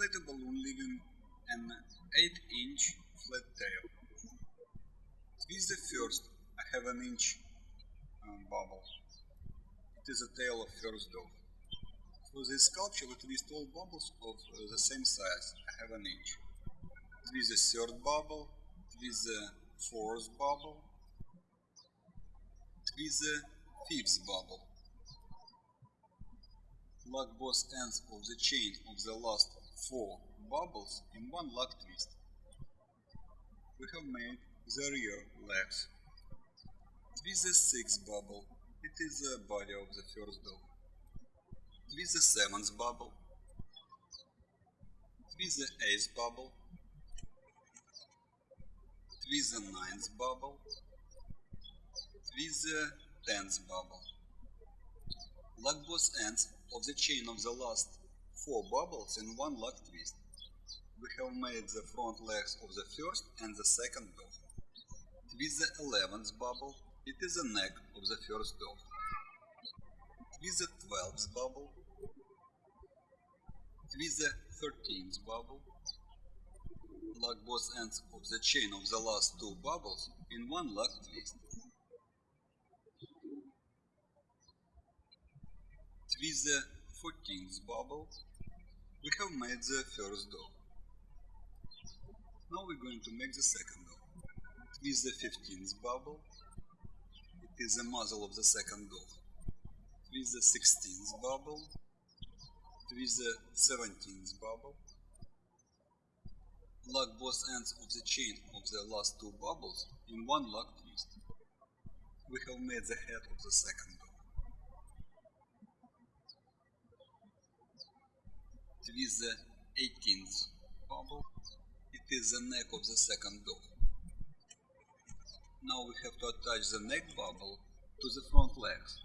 Inflate a balloon leaving an 8 inch flat tail. Twist the first, I have an inch um, bubble. It is a tail of first dove. For this sculpture we twist all bubbles of uh, the same size, I have an inch. Twist the third bubble, twist the fourth bubble, twist the fifth bubble. Lock both ends of the chain of the last four bubbles in one lock twist. We have made the rear legs. Twist the sixth bubble, it is the body of the first dog. Twist the seventh bubble. Twist the eighth bubble. Twist the ninth bubble. Twist the tenth bubble. Lock both ends of the chain of the last four bubbles in one lock twist. We have made the front legs of the first and the second dog. Twist the eleventh bubble, it is the neck of the first dog. Twist the twelfth bubble. Twist the thirteenth bubble. Lock both ends of the chain of the last two bubbles in one lock twist. Twist the 14th bubble. We have made the first dog. Now we're going to make the second dog. Twist the 15th bubble. It is the muzzle of the second dog. Twist the 16th bubble. Twist the 17th bubble. Lock both ends of the chain of the last two bubbles in one lock twist. We have made the head of the second dog. Twist the 18th bubble. It is the neck of the second dog. Now we have to attach the neck bubble to the front legs.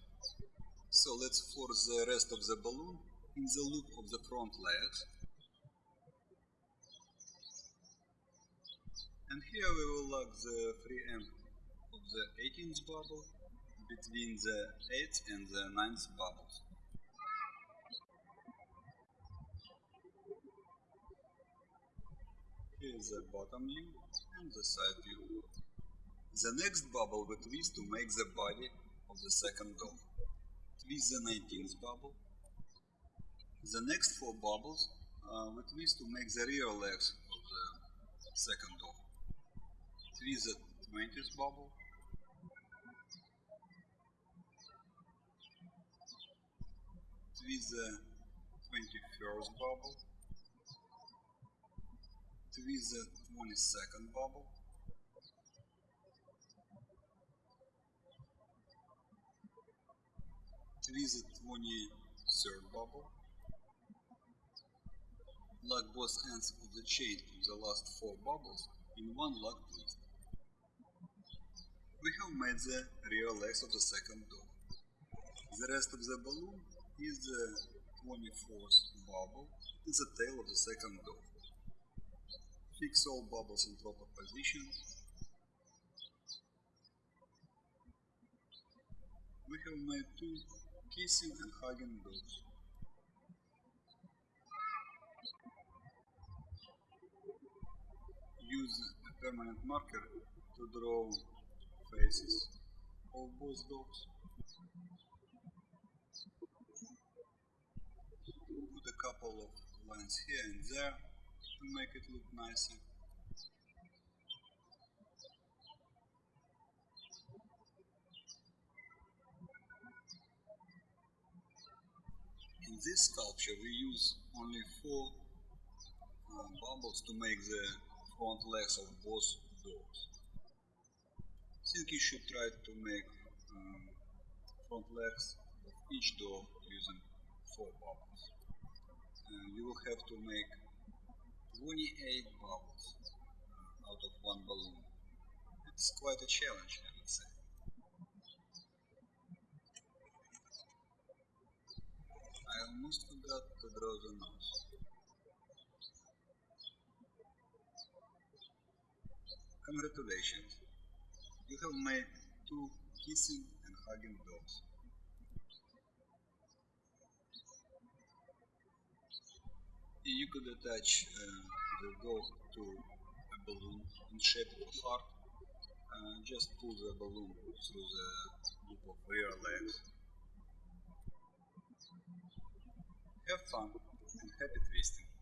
So let's force the rest of the balloon in the loop of the front legs. And here we will lock the free end of the 18th bubble between the 8th and the 9th bubbles. Here is the bottom view and the side view. The next bubble we twist to make the body of the second dog. Twist the 19th bubble. The next four bubbles uh, we twist to make the rear legs of the second dog. Twist the 20th bubble. Twist the 21st bubble. Twist the 22nd bubble. Twist the 23rd bubble. Lock both ends of the chain of the last four bubbles in one lock twist. We have made the rear legs of the second door. The rest of the balloon is the 24th bubble, is the tail of the second dog. Fix all bubbles in proper position. We have made two kissing and hugging dogs. Use a permanent marker to draw faces of both dogs. Put a couple of lines here and there to make it look nicer. In this sculpture we use only four uh, bubbles to make the front legs of both doors. I think you should try to make um, front legs of each door using four bubbles. Uh, you will have to make 28 bubbles uh, out of one balloon. It's quite a challenge, I would say. I almost forgot to draw the nose. Congratulations, you have made two kissing and hugging dogs. You could attach uh, the dog to a balloon in shape of a heart. Uh, just pull the balloon through the loop of rear legs. Have fun and happy twisting.